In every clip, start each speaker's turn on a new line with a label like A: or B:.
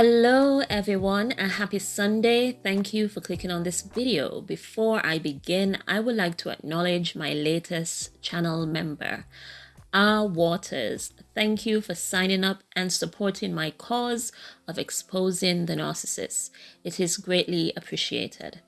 A: Hello everyone and happy Sunday. Thank you for clicking on this video. Before I begin, I would like to acknowledge my latest channel member, R Waters. Thank you for signing up and supporting my cause of exposing the narcissist. It is greatly appreciated.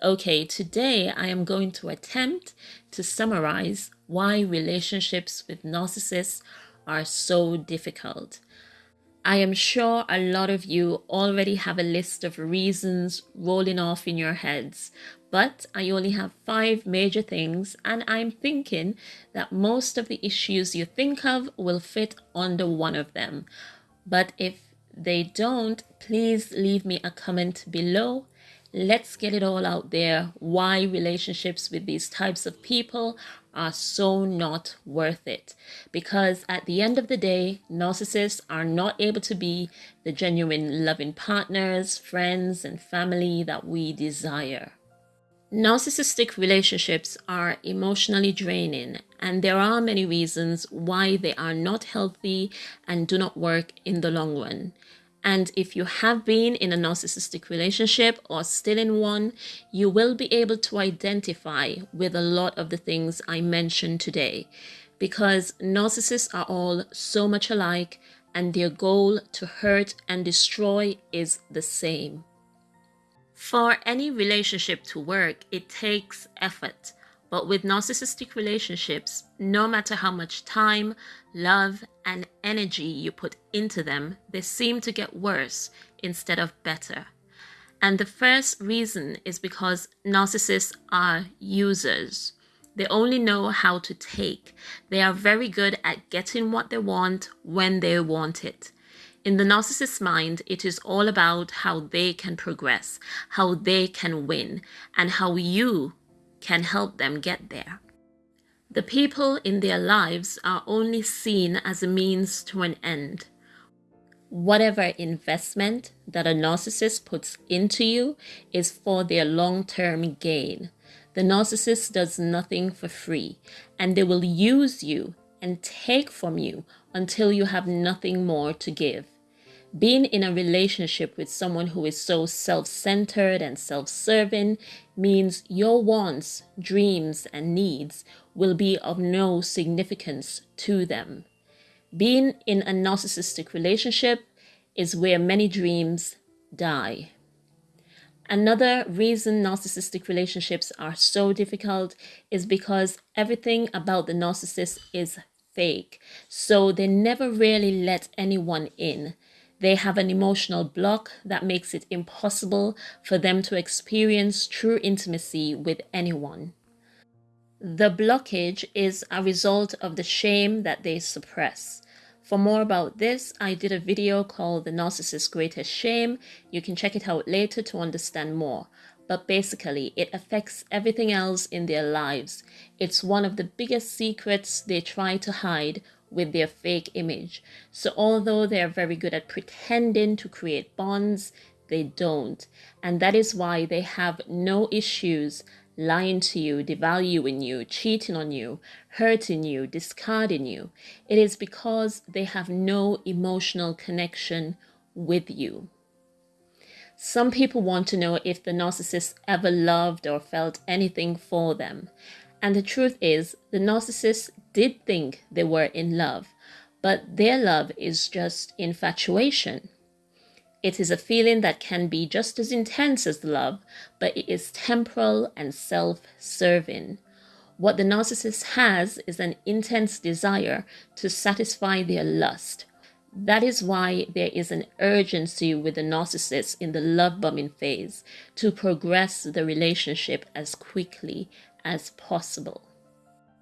A: Okay, today I am going to attempt to summarize why relationships with narcissists are so difficult. I am sure a lot of you already have a list of reasons rolling off in your heads, but I only have five major things, and I'm thinking that most of the issues you think of will fit under one of them. But if they don't, please leave me a comment below let's get it all out there why relationships with these types of people are so not worth it. Because at the end of the day, narcissists are not able to be the genuine loving partners, friends, and family that we desire. Narcissistic relationships are emotionally draining, and there are many reasons why they are not healthy and do not work in the long run. And if you have been in a narcissistic relationship or still in one, you will be able to identify with a lot of the things I mentioned today because narcissists are all so much alike and their goal to hurt and destroy is the same. For any relationship to work, it takes effort. But with narcissistic relationships, no matter how much time, love, and energy you put into them, they seem to get worse instead of better. And the first reason is because narcissists are users. They only know how to take. They are very good at getting what they want when they want it. In the narcissist's mind, it is all about how they can progress, how they can win, and how you can help them get there. The people in their lives are only seen as a means to an end. Whatever investment that a narcissist puts into you is for their long term gain. The narcissist does nothing for free, and they will use you and take from you until you have nothing more to give. Being in a relationship with someone who is so self centered and self serving means your wants, dreams, and needs will be of no significance to them. Being in a narcissistic relationship is where many dreams die. Another reason narcissistic relationships are so difficult is because everything about the narcissist is fake. So they never really let anyone in. They have an emotional block that makes it impossible for them to experience true intimacy with anyone. The blockage is a result of the shame that they suppress. For more about this, I did a video called The Narcissist's Greatest Shame. You can check it out later to understand more. But basically, it affects everything else in their lives. It's one of the biggest secrets they try to hide with their fake image. So although they are very good at pretending to create bonds, they don't. And that is why they have no issues lying to you, devaluing you, cheating on you, hurting you, discarding you. It is because they have no emotional connection with you. Some people want to know if the narcissist ever loved or felt anything for them. And the truth is, the narcissist did think they were in love, but their love is just infatuation. It is a feeling that can be just as intense as love, but it is temporal and self serving. What the narcissist has is an intense desire to satisfy their lust. That is why there is an urgency with the narcissist in the love bombing phase to progress the relationship as quickly as possible.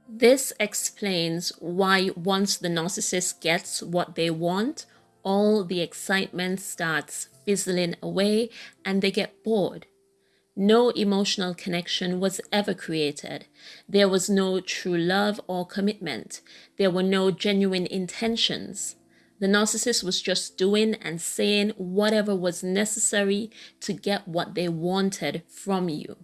A: This explains why once the narcissist gets what they want, all the excitement starts fizzling away and they get bored. No emotional connection was ever created. There was no true love or commitment. There were no genuine intentions. The narcissist was just doing and saying whatever was necessary to get what they wanted from you.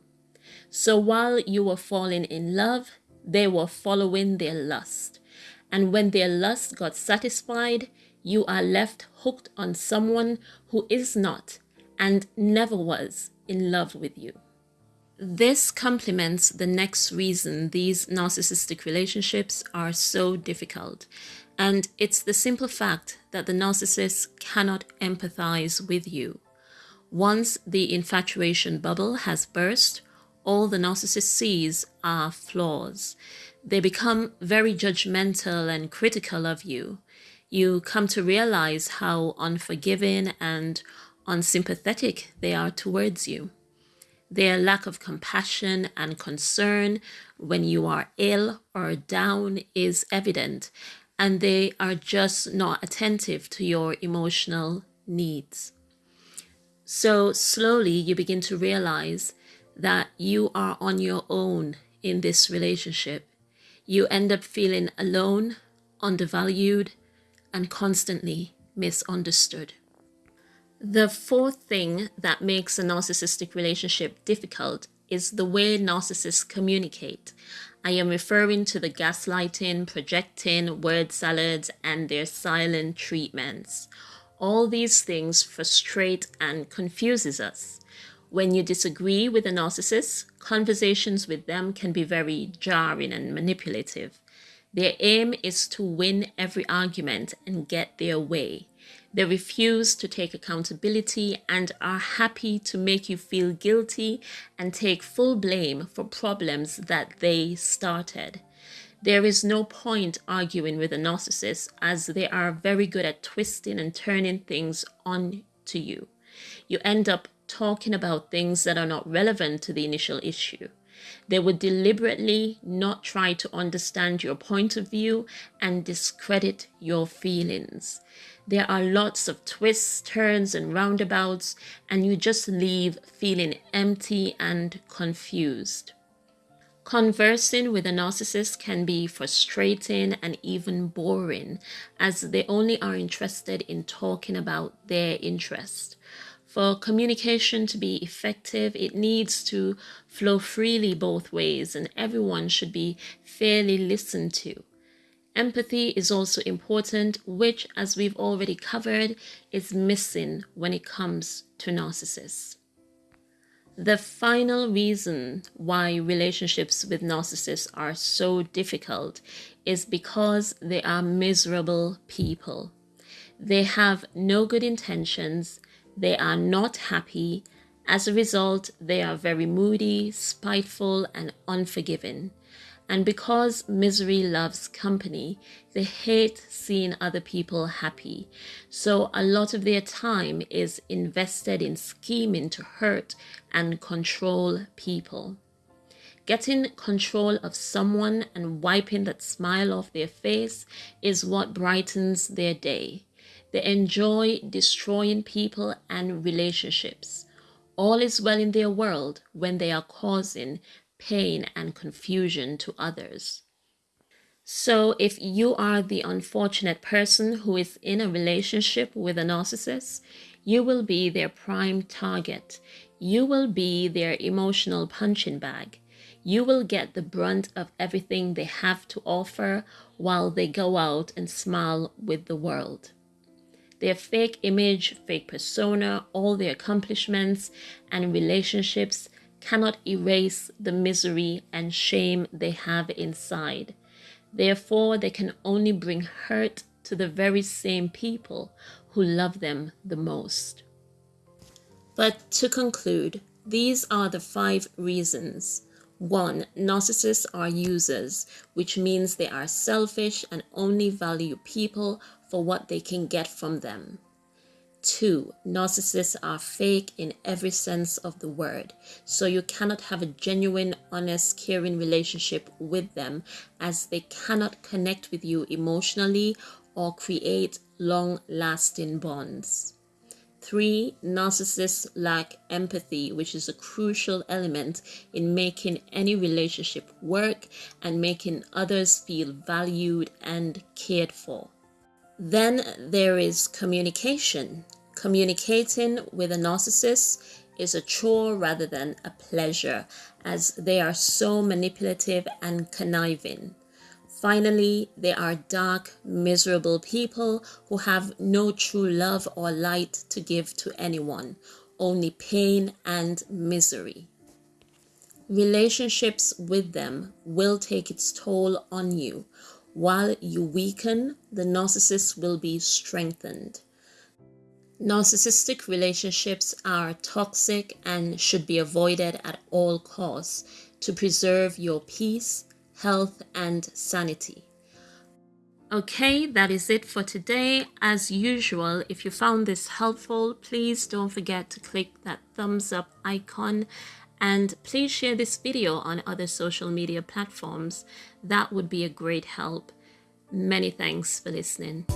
A: So while you were falling in love, they were following their lust. And when their lust got satisfied, you are left hooked on someone who is not and never was in love with you. This complements the next reason these narcissistic relationships are so difficult. And it's the simple fact that the narcissist cannot empathize with you. Once the infatuation bubble has burst, all the narcissist sees are flaws. They become very judgmental and critical of you. You come to realize how unforgiving and unsympathetic they are towards you. Their lack of compassion and concern when you are ill or down is evident, and they are just not attentive to your emotional needs. So slowly you begin to realize that you are on your own in this relationship. You end up feeling alone, undervalued, and constantly misunderstood. The fourth thing that makes a narcissistic relationship difficult is the way narcissists communicate. I am referring to the gaslighting, projecting, word salads, and their silent treatments. All these things frustrate and confuses us. When you disagree with a narcissist, conversations with them can be very jarring and manipulative. Their aim is to win every argument and get their way. They refuse to take accountability and are happy to make you feel guilty and take full blame for problems that they started. There is no point arguing with a narcissist as they are very good at twisting and turning things on to you. You end up talking about things that are not relevant to the initial issue. They would deliberately not try to understand your point of view and discredit your feelings. There are lots of twists, turns, and roundabouts, and you just leave feeling empty and confused. Conversing with a narcissist can be frustrating and even boring, as they only are interested in talking about their interest. For communication to be effective, it needs to flow freely both ways, and everyone should be fairly listened to. Empathy is also important, which, as we've already covered, is missing when it comes to narcissists. The final reason why relationships with narcissists are so difficult is because they are miserable people. They have no good intentions, they are not happy. As a result, they are very moody, spiteful, and unforgiving. And because misery loves company, they hate seeing other people happy. So a lot of their time is invested in scheming to hurt and control people. Getting control of someone and wiping that smile off their face is what brightens their day. They enjoy destroying people and relationships. All is well in their world when they are causing pain and confusion to others. So, if you are the unfortunate person who is in a relationship with a narcissist, you will be their prime target. You will be their emotional punching bag. You will get the brunt of everything they have to offer while they go out and smile with the world. Their fake image, fake persona, all their accomplishments and relationships cannot erase the misery and shame they have inside. Therefore, they can only bring hurt to the very same people who love them the most. But to conclude, these are the five reasons. One, narcissists are users, which means they are selfish and only value people for what they can get from them. Two, narcissists are fake in every sense of the word. So you cannot have a genuine, honest, caring relationship with them as they cannot connect with you emotionally or create long lasting bonds. Three, narcissists lack empathy, which is a crucial element in making any relationship work and making others feel valued and cared for. Then there is communication. Communicating with a narcissist is a chore rather than a pleasure, as they are so manipulative and conniving. Finally, they are dark, miserable people who have no true love or light to give to anyone, only pain and misery. Relationships with them will take its toll on you. While you weaken, the narcissist will be strengthened. Narcissistic relationships are toxic and should be avoided at all costs to preserve your peace health, and sanity. Okay, that is it for today. As usual, if you found this helpful, please don't forget to click that thumbs up icon and please share this video on other social media platforms. That would be a great help. Many thanks for listening.